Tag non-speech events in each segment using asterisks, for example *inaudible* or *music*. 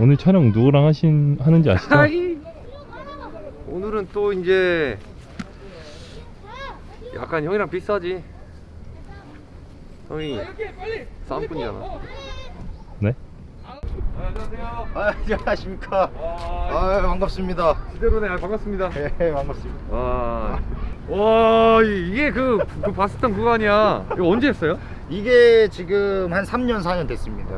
오늘 촬영 누구랑 하신 하는지 아시죠? 오늘은 또 이제 약간 형이랑 비슷하지. 형이 쌈꾼이잖아. 네? 안녕하세요. 아, 안녕하십니까. 아, 반갑습니다. 지대로네 아, 반갑습니다. 네, 반갑습니다. 와, 와 이- 이게 그, 그 봤었던 그거 아니야? 이거 언제 했어요? 이게 지금 한 3년, 4년 됐습니다.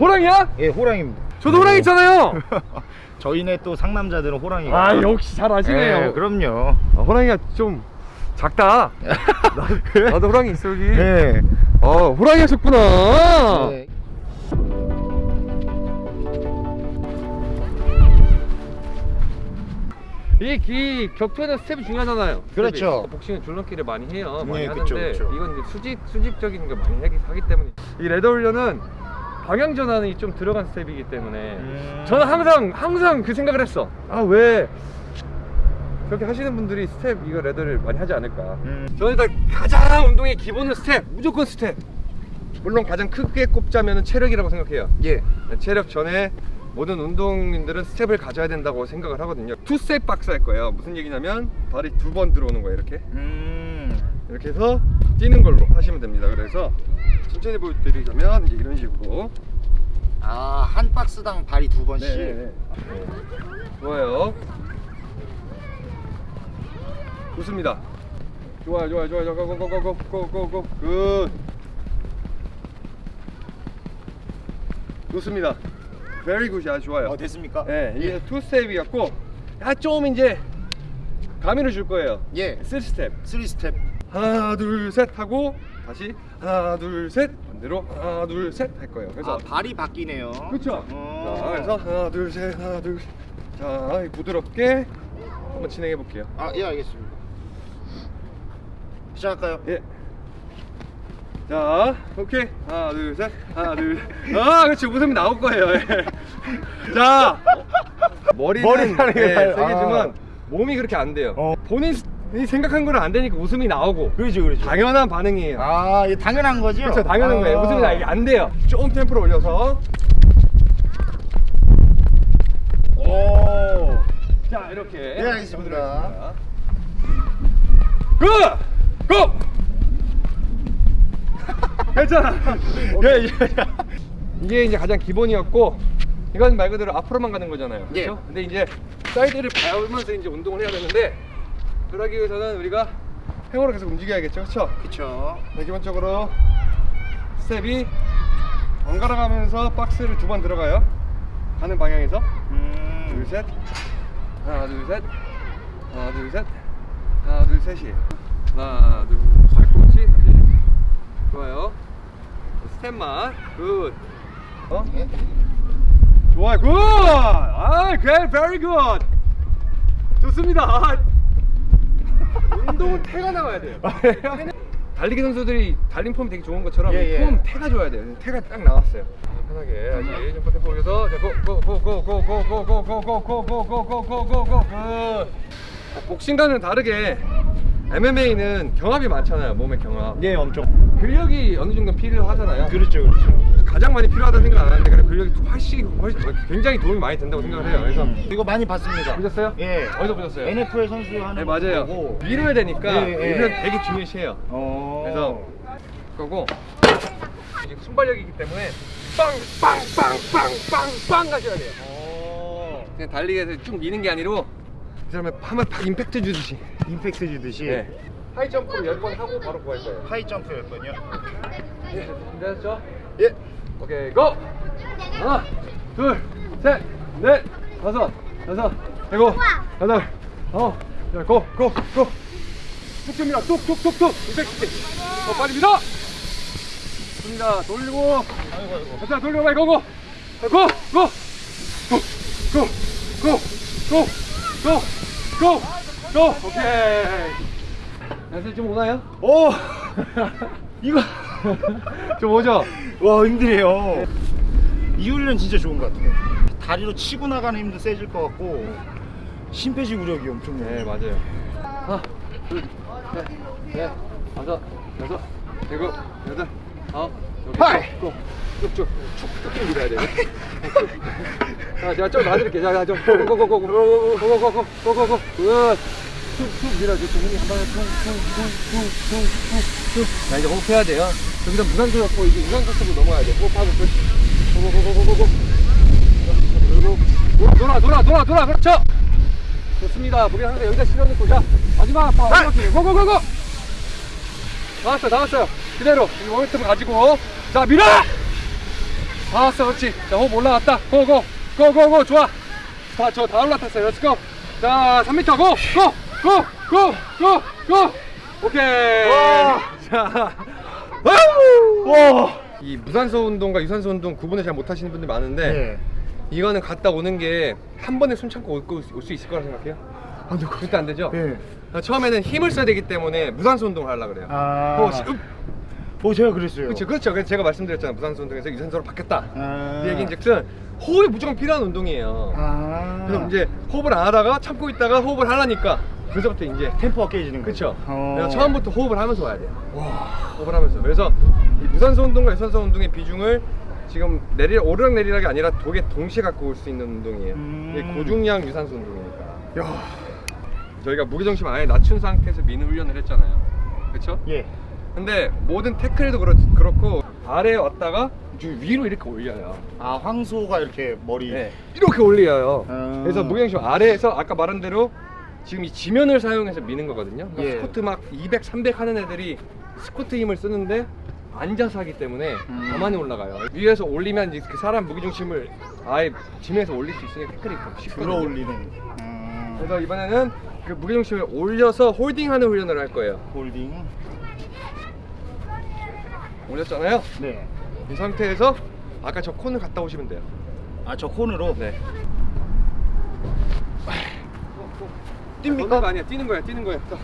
호랑이야? 예, 호랑입니다. 저도 호랑이 있잖아요. *laughs* 저희네 또 상남자들은 호랑이가. 아 역시 잘 아시네요. 예, 그럼요. 아, 호랑이가 좀 작다. *laughs* 나, 나도 호랑이 있어 여기. 예. 아 호랑이 하셨구나. 네. 이, 이 격투에는 스텝이 중요하잖아요. 그렇죠. 복싱은 줄넘기를 많이 해요. 많이 네, 하는데 그쵸, 그쵸. 이건 이제 수직 수직적인 걸 많이 하기, 하기 때문에 이 ladder 훈련은 방향 전환이 좀 들어간 스텝이기 때문에 음. 저는 항상 항상 그 생각을 했어. 아 왜 그렇게 하시는 분들이 스텝 이거 ladder를 많이 하지 않을까? 음. 저는 일단 가장 운동의 기본은 스텝, 무조건 스텝. 물론 가장 크게 꼽자면 체력이라고 생각해요. 예. 체력 전에 모든 운동인들은 스텝을 가져야 된다고 생각을 하거든요. 투 스텝 박스 할 거예요. 무슨 얘기냐면 발이 두 번 들어오는 거예요. 이렇게 음. 이렇게 해서 뛰는 걸로 하시면 됩니다. 그래서 천천히 보여드리자면 이런 식으로. 아 한 박스당 발이 두 번씩? 네, 네, 네. 좋아요. 좋습니다. 좋아요 좋아요 좋아요. 고고고고고고고 굿. 좋습니다. Very good. 아주 좋아요. 어, 됐습니까? 네 이게 예. 투 스텝이었고 아, 좀 이제 가미를 줄 거예요. 예. 3스텝 3스텝 하나, 둘, 셋 하고 다시 하나, 둘, 셋 반대로 하나, 둘, 셋 할 거예요. 그래서 아, 발이 바뀌네요. 그렇죠. 어. 자, 그래서 하나, 둘, 셋, 하나, 둘. 셋. 자, 부드럽게 한번 진행해 볼게요. 아, 예, 알겠습니다. 시작할까요? 예. 자, 오케이. 하나, 둘, 셋. 하나, 둘. 셋. *laughs* 아, 그렇지. 웃음이 나올 거예요. 예. 자, 머리는 머리는 예, 아니에요. 세게 주면 아. 몸이 그렇게 안 돼요. 어. 본인이 생각한 거는 안 되니까 웃음이 나오고. 그렇죠, 그렇죠. 당연한 반응이에요. 아, 이게 당연한 거죠? 그렇죠, 당연한 아. 거예요. 웃음이 나게 안 돼요. 조금 템포를 올려서. 오. 자, 이렇게. 네, 알겠습니다. 고! 고! *laughs* 괜찮아. *laughs* 예, 예. 이게 이제 가장 기본이었고 이건 말 그대로 앞으로만 가는 거잖아요. 예. 그렇죠? 근데 이제 사이드를 밟으면서 이제 운동을 해야 되는데 그러기 위해서는 우리가 행으로 계속 움직여야겠죠. 그렇죠? 그쵸. 네, 기본적으로 스텝이 번갈아 가면서 박스를 두 번 들어가요. 가는 방향에서 음. 둘 셋. 하나 둘 셋. 하나 둘 셋. 하나 둘 셋이에요. 하나 둘 발꿈치 다시. 좋아요. 스텝만 good. 어? 예. 좋아요 good. 아, great, very good. 좋습니다. 아, 운동은 태가 나와야 돼요. 달리기 선수들이 달린 폼이 되게 좋은 것처럼 예, 예. 폼 태가 좋아야 돼요. 태가 딱 나왔어요. 편하게 다시 점프 템포 올려서 고고고고고고고고고고고고고고고고고 복싱과는 다르게 MMA는 경합이 많잖아요. 몸의 경합. 예, 엄청. 근력이 어느 정도 필요하잖아요. 그렇죠, 그렇죠. 가장 많이 필요하다는 생각 안 하는데 그래 근력이 훨씬 훨씬 굉장히 도움이 많이 된다고 생각을 해요. 그래서 음, 이거 많이 봤습니다. 보셨어요? 예. 어디서 보셨어요? NFL 선수 하는 네거 맞아요. 보고. 밀어야 되니까 예, 예. 밀면 되게 중요시해요. 어. 그래서 그거고 이게 순발력이기 때문에 빵빵빵빵빵빵 가셔야 돼요. 어. 그냥 달리기에서 쭉 미는 게 아니고 그 다음에 한번 팍 임팩트 주듯이. 임팩트 주듯이 네. 하이 점프를 10번 하고 바로 go 할 거예요. 하이 점프 열 번요. 네, 준비하셨죠? 예. 오케이 go! 하나 둘셋넷 다섯 여섯 일곱 여덟 아홉 열 go! go! go! 툭툭 밀어 툭툭툭툭 210개 더 빨리 밀어! 좋습니다 돌리고 자 돌리고 빨리 go go go! go! go! 고! 고! 고! 고! 고! 고! 오케이 연습 좀 오나요? 오. *laughs* 이거 좀 오죠? 와 힘드네요. 이 훈련 진짜 좋은 것 같아요. 다리로 치고 나가는 힘도 세질 것 같고 심폐지구력이 엄청나요. 네 맞아요 하나 둘셋넷 다섯 여섯 일곱 여덟 아홉 여기! 쭉, 쭉 쭉쭉 밀어야 돼요 자, 제가 좀 놔드릴게요. 자, 자, 좀 고고고고고고고고고고고고고 굿. 툭툭 밀어줘. 주문이 한 번에 퉁퉁퉁퉁퉁퉁. 자, 이제 호흡해야 돼요. 여기서 무산소 잡고 이제 유산소 쪽으로 넘어야 돼. 호흡하고 끝. 고고고고고고고. 그리고 돌아 돌아 돌아 돌아 그렇죠. 좋습니다. 무게 항상 여기다 실어놓고 자 마지막 아빠 go go go go. 나왔어 나왔어요. 그대로 이 모멘텀 가지고 자 밀어. 나왔어 그렇지. 자 호흡 올라갔다. go go go go go 좋아. 자 저 다 올라탔어요. Let's go. 자 3m go! go! go! go! go! go! 오케이. 자. Wow! 와. 이 무산소 운동과 유산소 운동 구분을 잘 못하시는 분들 많은데 네. 이거는 갔다 오는 게 한 번에 숨 참고 올수 있을 거라 생각해요? 안 돼. 절대 안 되죠? 예. 어, 처음에는 힘을 써야 되기 때문에 무산소 운동을 하려고 그래요 아. 어, 시- 읍! 오 제가 그랬어요. 그렇죠 그렇죠 그래서 제가 말씀드렸잖아요 무산소 운동에서 유산소로 바뀌었다 아. 이 얘기인 즉슨 호흡이 무조건 필요한 운동이에요 아. 그래서 이제 호흡을 안 하다가 참고 있다가 호흡을 하려니까 그래서부터 이제 템포가 깨지는 그렇죠 거죠. 어. 그래서 처음부터 호흡을 하면서 와야 돼요 호흡을 하면서 그래서 이 무산소 운동과 유산소 운동의 비중을 지금 내리 오르락 내리락이 아니라 두 개 동시에 갖고 올 수 있는 운동이에요 음. 이게 고중량 유산소 운동이니까 저희가 무게중심 아예 낮춘 상태에서 미는 훈련을 했잖아요 그렇죠? 예. 근데 모든 태클도 그렇, 그렇고 아래에 왔다가 좀 위로 이렇게 올려요 아 황소가 이렇게 머리. 네, 이렇게 올려요 음. 그래서 무게중심 아래에서 아까 말한 대로 지금 이 지면을 사용해서 미는 거거든요 그러니까 예. 스쿼트 막 200, 300 하는 애들이 스쿼트 힘을 쓰는데 앉아서 하기 때문에 음. 가만히 올라가요 위에서 올리면 이제 그 사람 무게중심을 아예 지면에서 올릴 수 있으니까 태클이 더 쉽거든요 들어 올리는. 음. 그래서 이번에는 그 무게중심을 올려서 홀딩하는 훈련을 할 거예요 홀딩. 올렸잖아요 네. 이 상태에서 아까 저 콘을 갔다 오시면 돼요 아 저 콘으로. 네 뜁니까? 아니야. 뛰는 거야 뛰는 거야. 자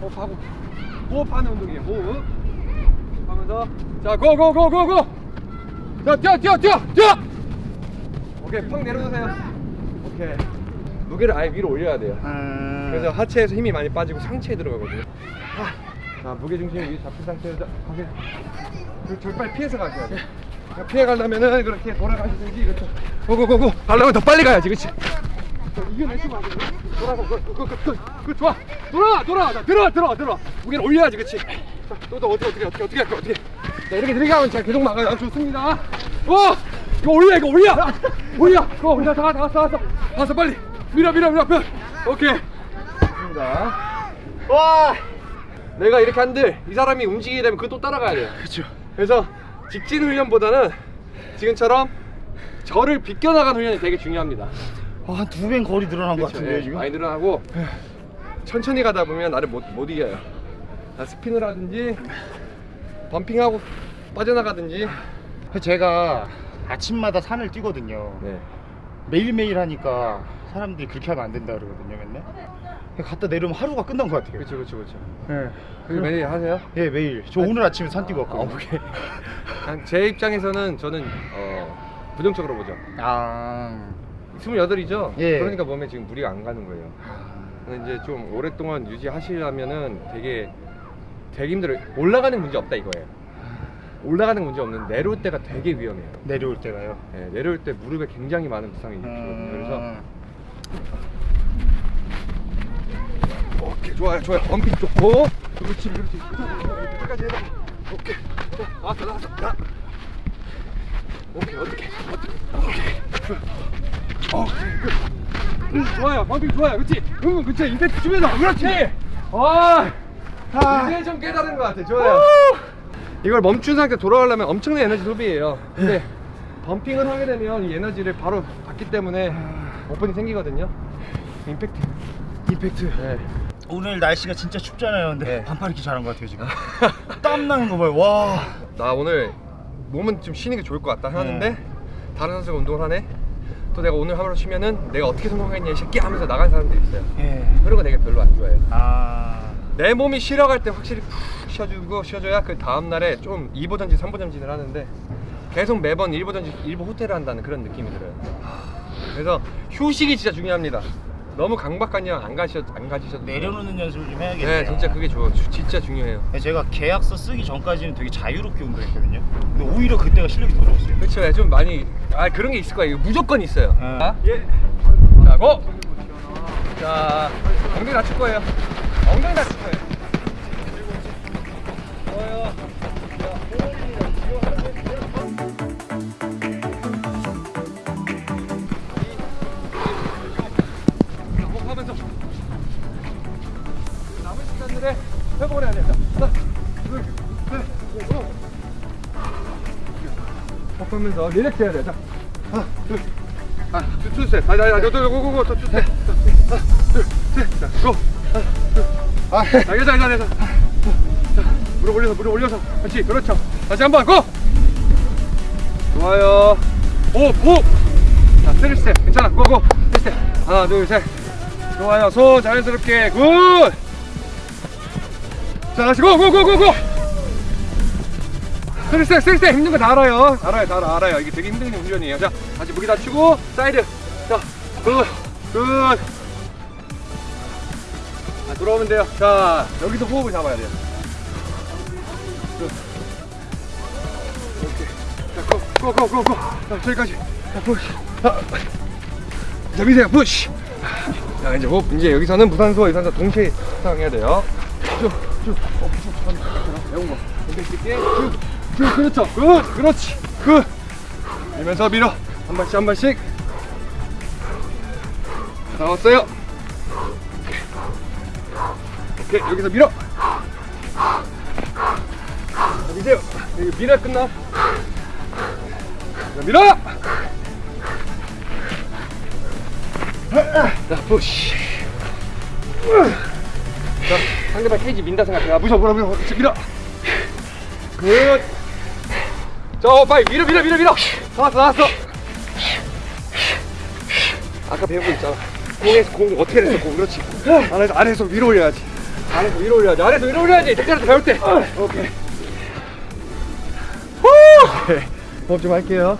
호흡하고. 호흡하는 운동이에요 호흡. 하면서. 자 고 고 고 고고! 자 뛰어 뛰어 뛰어 뛰어! 오케이 펑 내려놓으세요. 오케이. 무게를 아예 위로 올려야 돼요. 음. 그래서 하체에서 힘이 많이 빠지고 상체에 들어가거든요. 하. 자 무게 중심이 위 잡힌 상태에서 가세요 그 절빨 피해서 가셔야 돼요. 자, 피해 가려면은 그렇게 돌아가시든지. 이렇게 고고고고. 가려면 더 빨리 가야지 그치 이겨내시면 안 돼요 돌아가 그, 그, 그, 그, 그, 좋아 돌아 돌아 자, 들어 들어 들어 무게를 올려야지 그치 자 또 또 어떻게 어떻게 어떻게 어떻게 할까 어떻게 자 이렇게 하면 잘 계속 막아요 좋습니다 어 이거 올려 이거 올려 올려 그거 올려 다다 왔어 다 왔어 빨리. 밀어 밀어 밀어 밀어 오케이 와. 내가 이렇게 한들 이 사람이 움직이게 되면 그거 또 따라가야 돼요. 그렇죠. 그래서 직진 훈련보다는 지금처럼 저를 비껴나가는 훈련이 되게 중요합니다 한두배 거리 늘어난 것 그렇죠. 같은데요 예, 지금. 많이 늘어나고 천천히 가다 보면 나를 못, 못 이겨요 나 스핀을 하든지 범핑하고 빠져나가든지 제가 아침마다 산을 뛰거든요. 네. 매일매일 하니까 사람들이 그렇게 하면 안 된다 그러거든요 맨날. 갔다 내려오면 하루가 끝난 것 같아요. 그렇죠 그렇죠 그렇죠 예. 매일 하세요? 예 매일. 저 오늘 아침에 산 뛰고 아, 왔거든요. 오케이 그냥 제 입장에서는 저는 어, 부정적으로 보죠 아. 28이죠? 예. 그러니까 몸에 지금 무리가 안 가는 거예요 근데 이제 좀 오랫동안 유지하시려면은 되게 되게 힘들어요. 올라가는 문제 없다 이거예요. 올라가는 문제 없는데 내려올 때가 되게 위험해요. 내려올 때가요. 예, 내려올 때 무릎에 굉장히 많은 부상이 음. 일으키거든요. 그래서 오케이 좋아요 좋아요 범핑 좋고 그렇지 그렇지 끝까지 해봐 오케이 자, 나왔어 나왔어 자. 오케이 어떻게 어떻게 오케이 끝 음, 좋아요. 범핑 좋아요. 그렇지 응 그렇지 임팩트 주면서 그렇지. 아. 이제 좀 깨달은 것 같아. 좋아요. 이걸 멈춘 상태 돌아가려면 엄청난 에너지 소비예요. 근데 범핑을 하게 되면 이 에너지를 바로 받기 때문에 오픈이 생기거든요. 임팩트. 임팩트. 네. 오늘 날씨가 진짜 춥잖아요. 근데 네. 반팔 입기 잘한 것 같아요 지금. *laughs* 땀 나는 거 봐요. 와. 나 오늘 몸은 좀 쉬는 게 좋을 것 같다 하는데 네. 다른 선수가 운동을 하네 또 내가 오늘 하루 쉬면은 내가 어떻게 성공했냐 이 새끼 하면서 나간 사람들이 있어요 예. 그런 거 내가 별로 안 좋아해요 아. 내 몸이 쉬러갈 때 확실히 푹 쉬어주고 쉬어줘야 그 다음날에 좀 2보 전진 3보 전진을 하는데 계속 매번 1보 전진 1보 호텔을 한다는 그런 느낌이 들어요 그래서 휴식이 진짜 중요합니다 너무 강박관념 안 가셔 안 가지셔도 돼요. 내려놓는 연습을 좀 해야겠네요. 네, 진짜 그게 좋아. 주- 진짜 중요해요. 제가 계약서 쓰기 전까지는 되게 자유롭게 운동했거든요. 근데 오히려 그때가 실력이 더 좋았어요. 그렇죠. 좀 많이 아 그런 게 있을 거예요. 무조건 있어요. 네. 자, 예. 자, 고. 자, 엉덩이 낮출 거예요. 엉덩이 낮출 거예요. 좋아요. 호흡하면서 relax 해야 돼. 자, 하나, 둘, 하나, 둘, 둘, 셋. 아니, 아니, 아니, 저, go, go, go, 저, 둘, 셋. 하나, 둘, 셋. 자, go. 하나, 둘. 아, 자, 여기서, 여기서. 자, 무릎 올려서, 무릎 올려서. 그렇지, 그렇죠. 다시 한 번, go! 좋아요. 오, 오! 자, 스트레스. 괜찮아. go, go. 스트레스. 하나, 둘, 셋. 좋아요. 손 자연스럽게. Good! 자, 다시 go, go, go, go, go! 스트레스, 스트레스. 힘든 거 다 알아요. 알아요, 다 알아, 알아요. 이게 되게 힘든 훈련이에요. 자, 다시 무게 낮추고, 사이드. 자, good, good. 자, 돌아오면 돼요. 자, 여기서 호흡을 잡아야 돼요. Good. 오케이. 자, 저기까지. 자, push. 아. 자, 미세요. Push. 자, 이제 호흡. 이제 여기서는 무산소, 유산소 동시에 사용해야 돼요. 쭉, 쭉. 어. 배운 거. 엉덩이 게 쭉. 쭉. 그렇죠. good. 그렇지. good. 밀면서 밀어. 한 발씩 한 발씩. 나왔어요. 오케이. 여기서 밀어. 자, 미세요. 여기 밀어 끝나. 자, 밀어. 자, push. 자, 상대방 케이지 민다 생각해. 아, 무서워, 무서워, 무서워. 밀어. good. 자, 어, 빨리 밀어, 밀어, 밀어, 밀어. 나왔어, 나왔어. 아까 배운 거 있잖아. 공에서 공 어떻게 됐어, 공. 그렇지. 아래에서, 아래에서 위로 올려야지. 아래에서 위로 올려야지. 아래에서 위로 올려야지. 택배에서 배울 때. 오케이. 후! 오케이. 호흡 좀 할게요.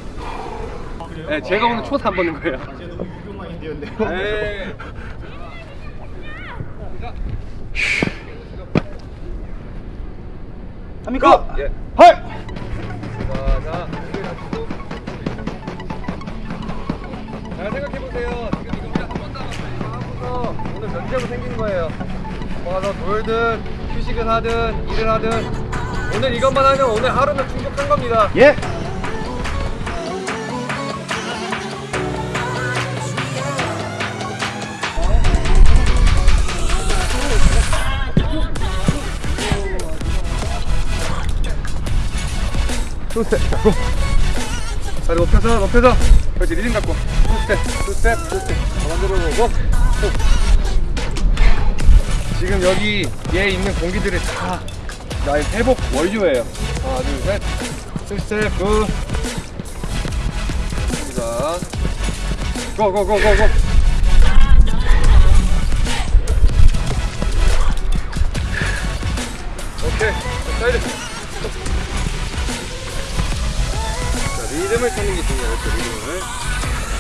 네, 제가 오늘 초사 안 보는 거예요. 제가 너무 유교 마인드였네요. 에이. 합니까? 예. 헐! 자, 놔두고. 잘 생각해보세요. 지금 이거 우리 한 번도 안 하고서 오늘 면제부 생긴 거예요. 모아서 놀든, 휴식을 하든, 일을 하든. 오늘 이것만 하면 오늘 하루는 충족한 겁니다. 예. two step 잡고 다리 높여서 높여서. 그렇지 리듬 갖고. two step two step two step 가만히 들어 보고. 지금 여기 얘 있는 공기들이 다 나의 회복 원료예요. 하나 둘셋 two step good 좋습니다. 고고고고고 오케이. 자, 사이드 리듬을 찾는 게 중요해요, 리듬을.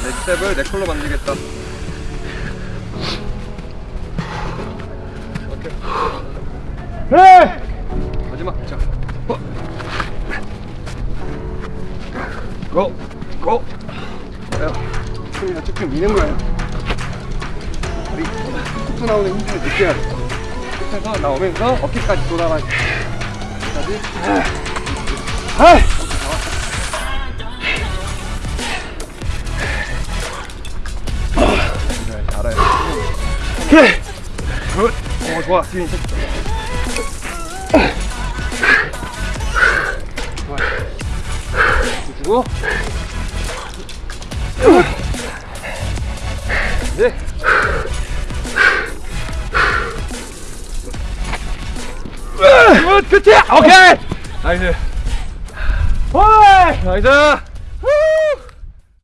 내 스텝을 내 걸로 만들겠다. 오케이. 네! 마지막, 자. 어. Go! Go! 자, 춤이나 쭉쭉 미는 거예요. 다리 툭툭 나오는 힘들을 느껴야 돼. 끝에서 나오면서 어깨까지 돌아가야 돼. 어깨까지. 아! 아! 그래. Good. 오, 좋아. 지금. 좋아. 주고. 네. 굿, 끝이야. 오케이. 나이스. 헐. 나이스.